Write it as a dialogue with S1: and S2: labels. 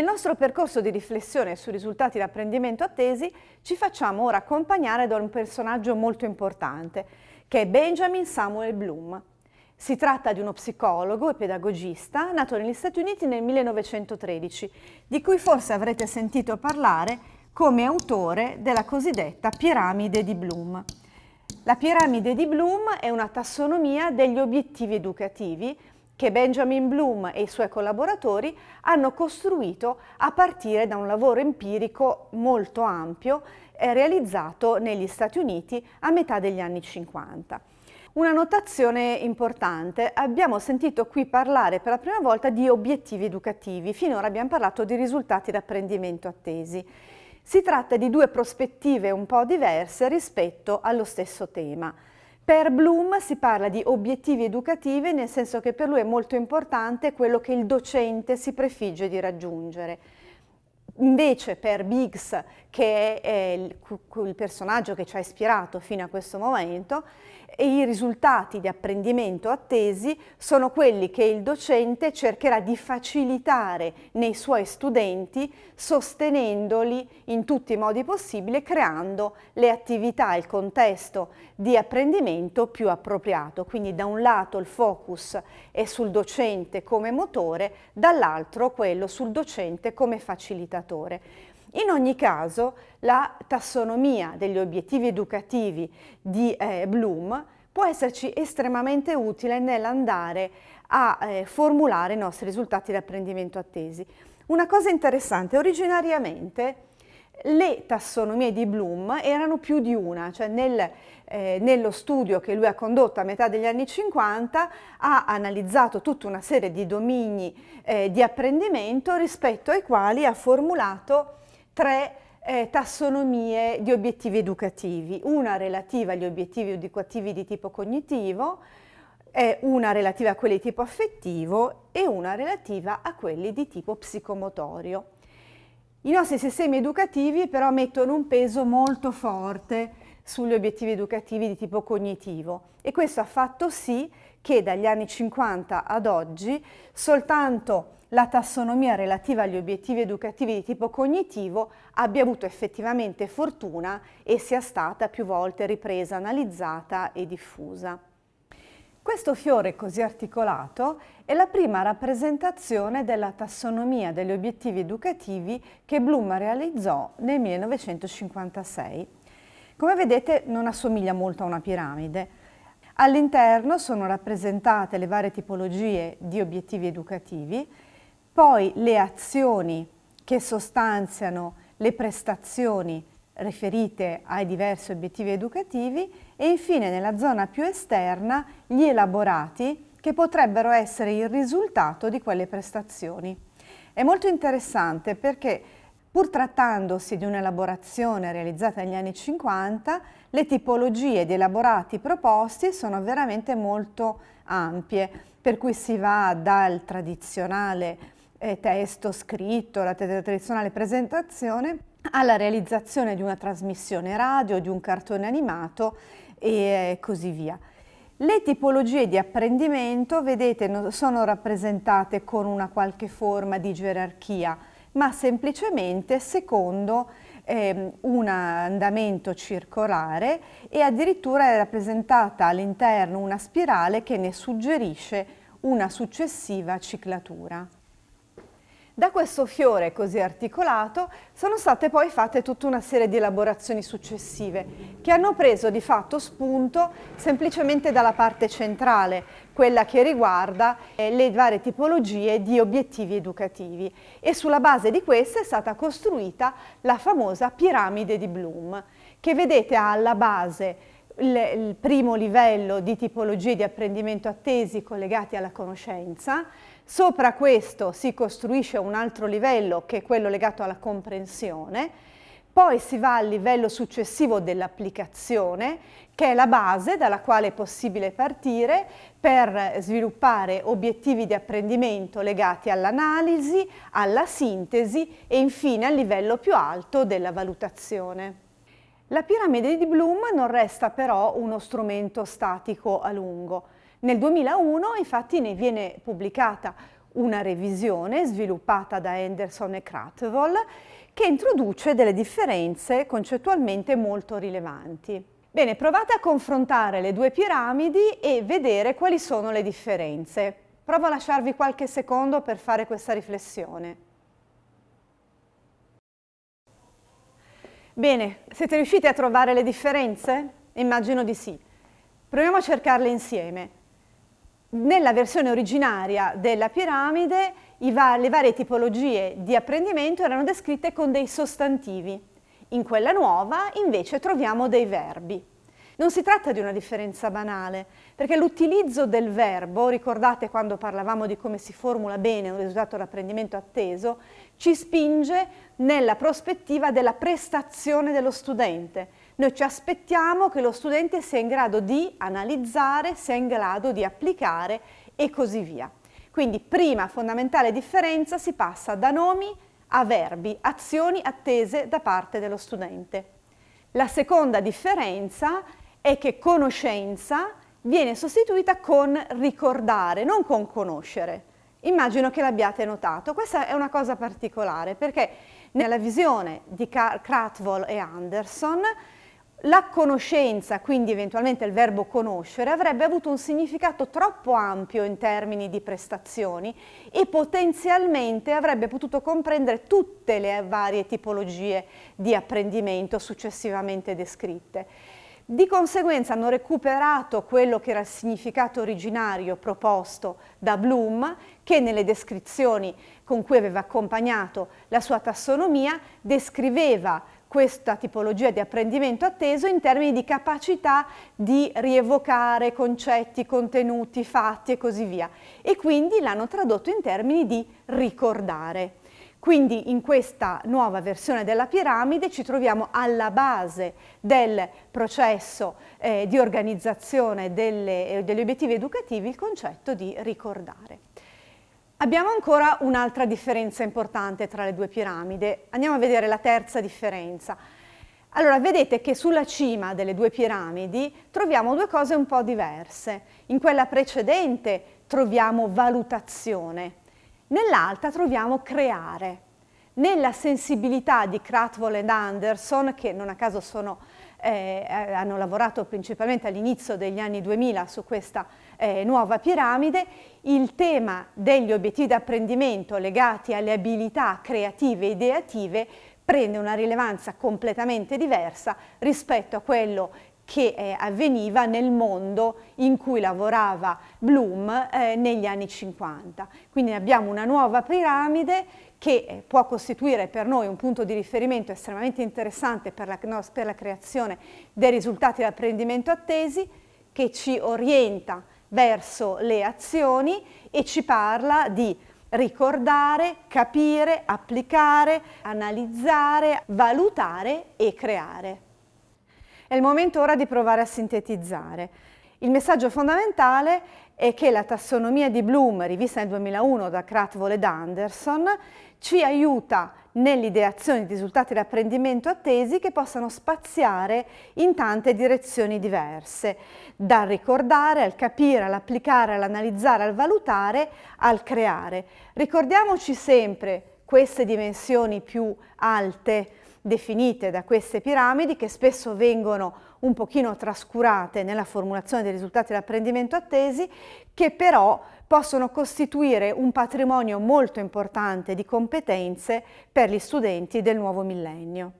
S1: Nel nostro percorso di riflessione sui risultati di apprendimento attesi ci facciamo ora accompagnare da un personaggio molto importante, che è Benjamin Samuel Bloom. Si tratta di uno psicologo e pedagogista nato negli Stati Uniti nel 1913, di cui forse avrete sentito parlare come autore della cosiddetta piramide di Bloom. La piramide di Bloom è una tassonomia degli obiettivi educativi che Benjamin Bloom e i suoi collaboratori hanno costruito a partire da un lavoro empirico molto ampio eh, realizzato negli Stati Uniti a metà degli anni 50. Una notazione importante, abbiamo sentito qui parlare per la prima volta di obiettivi educativi, finora abbiamo parlato di risultati d'apprendimento attesi. Si tratta di due prospettive un po' diverse rispetto allo stesso tema. Per Bloom si parla di obiettivi educativi nel senso che per lui è molto importante quello che il docente si prefigge di raggiungere. Invece per Biggs, che è il, il personaggio che ci ha ispirato fino a questo momento, i risultati di apprendimento attesi sono quelli che il docente cercherà di facilitare nei suoi studenti sostenendoli in tutti i modi possibili creando le attività, il contesto di apprendimento più appropriato. Quindi da un lato il focus è sul docente come motore, dall'altro quello sul docente come facilitatore. In ogni caso la tassonomia degli obiettivi educativi di eh, Bloom può esserci estremamente utile nell'andare a eh, formulare i nostri risultati di apprendimento attesi. Una cosa interessante, originariamente le tassonomie di Bloom erano più di una, cioè nel, eh, nello studio che lui ha condotto a metà degli anni 50 ha analizzato tutta una serie di domini eh, di apprendimento rispetto ai quali ha formulato tre eh, tassonomie di obiettivi educativi, una relativa agli obiettivi educativi di tipo cognitivo, una relativa a quelli di tipo affettivo e una relativa a quelli di tipo psicomotorio. I nostri sistemi educativi però mettono un peso molto forte sugli obiettivi educativi di tipo cognitivo e questo ha fatto sì che dagli anni 50 ad oggi soltanto la tassonomia relativa agli obiettivi educativi di tipo cognitivo abbia avuto effettivamente fortuna e sia stata più volte ripresa, analizzata e diffusa. Questo fiore così articolato è la prima rappresentazione della tassonomia degli obiettivi educativi che Bloom realizzò nel 1956. Come vedete non assomiglia molto a una piramide. All'interno sono rappresentate le varie tipologie di obiettivi educativi poi le azioni che sostanziano le prestazioni riferite ai diversi obiettivi educativi e infine nella zona più esterna gli elaborati che potrebbero essere il risultato di quelle prestazioni. È molto interessante perché pur trattandosi di un'elaborazione realizzata negli anni 50, le tipologie di elaborati proposti sono veramente molto ampie, per cui si va dal tradizionale eh, testo scritto, la tradizionale presentazione, alla realizzazione di una trasmissione radio, di un cartone animato e così via. Le tipologie di apprendimento, vedete, sono rappresentate con una qualche forma di gerarchia, ma semplicemente secondo eh, un andamento circolare e addirittura è rappresentata all'interno una spirale che ne suggerisce una successiva ciclatura. Da questo fiore così articolato sono state poi fatte tutta una serie di elaborazioni successive che hanno preso di fatto spunto semplicemente dalla parte centrale, quella che riguarda eh, le varie tipologie di obiettivi educativi. E sulla base di queste è stata costruita la famosa piramide di Bloom che vedete alla base il primo livello di tipologie di apprendimento attesi collegati alla conoscenza, Sopra questo si costruisce un altro livello che è quello legato alla comprensione, poi si va al livello successivo dell'applicazione che è la base dalla quale è possibile partire per sviluppare obiettivi di apprendimento legati all'analisi, alla sintesi e infine al livello più alto della valutazione. La piramide di Bloom non resta però uno strumento statico a lungo. Nel 2001 infatti ne viene pubblicata una revisione sviluppata da Henderson e Krathwohl che introduce delle differenze concettualmente molto rilevanti. Bene, provate a confrontare le due piramidi e vedere quali sono le differenze. Provo a lasciarvi qualche secondo per fare questa riflessione. Bene, siete riusciti a trovare le differenze? Immagino di sì. Proviamo a cercarle insieme. Nella versione originaria della piramide va le varie tipologie di apprendimento erano descritte con dei sostantivi. In quella nuova invece troviamo dei verbi. Non si tratta di una differenza banale, perché l'utilizzo del verbo, ricordate quando parlavamo di come si formula bene un risultato d'apprendimento atteso, ci spinge nella prospettiva della prestazione dello studente. Noi ci aspettiamo che lo studente sia in grado di analizzare, sia in grado di applicare e così via. Quindi prima fondamentale differenza si passa da nomi a verbi, azioni attese da parte dello studente. La seconda differenza è che conoscenza viene sostituita con ricordare, non con conoscere. Immagino che l'abbiate notato. Questa è una cosa particolare perché nella visione di Krathwohl e Anderson la conoscenza, quindi eventualmente il verbo conoscere, avrebbe avuto un significato troppo ampio in termini di prestazioni e potenzialmente avrebbe potuto comprendere tutte le varie tipologie di apprendimento successivamente descritte. Di conseguenza hanno recuperato quello che era il significato originario proposto da Bloom, che nelle descrizioni con cui aveva accompagnato la sua tassonomia descriveva questa tipologia di apprendimento atteso in termini di capacità di rievocare concetti, contenuti, fatti e così via. E quindi l'hanno tradotto in termini di ricordare. Quindi in questa nuova versione della piramide ci troviamo alla base del processo eh, di organizzazione delle, eh, degli obiettivi educativi il concetto di ricordare. Abbiamo ancora un'altra differenza importante tra le due piramidi. Andiamo a vedere la terza differenza. Allora, vedete che sulla cima delle due piramidi troviamo due cose un po' diverse. In quella precedente troviamo valutazione, Nell'alta troviamo creare. Nella sensibilità di Krathwohl ed Anderson, che non a caso sono, eh, eh hanno lavorato principalmente all'inizio degli anni 2000 su questa eh, nuova piramide, il tema degli obiettivi di apprendimento legati alle abilità creative e ideative prende una rilevanza completamente diversa rispetto a quello che eh, avveniva nel mondo in cui lavorava Bloom eh, negli anni 50. Quindi abbiamo una nuova piramide che può costituire per noi un punto di riferimento estremamente interessante per la, no, per la creazione dei risultati di apprendimento attesi, che ci orienta verso le azioni e ci parla di ricordare, capire, applicare, analizzare, valutare e creare. È il momento ora di provare a sintetizzare. Il messaggio fondamentale è che la tassonomia di Bloom, rivista nel 2001 da Krathwohl ed Anderson, ci aiuta nell'ideazione di risultati di apprendimento attesi che possano spaziare in tante direzioni diverse, dal ricordare, al capire, all'applicare, all'analizzare, al valutare, al creare. Ricordiamoci sempre queste dimensioni più alte definite da queste piramidi che spesso vengono un pochino trascurate nella formulazione dei risultati dell'apprendimento attesi che però possono costituire un patrimonio molto importante di competenze per gli studenti del nuovo millennio.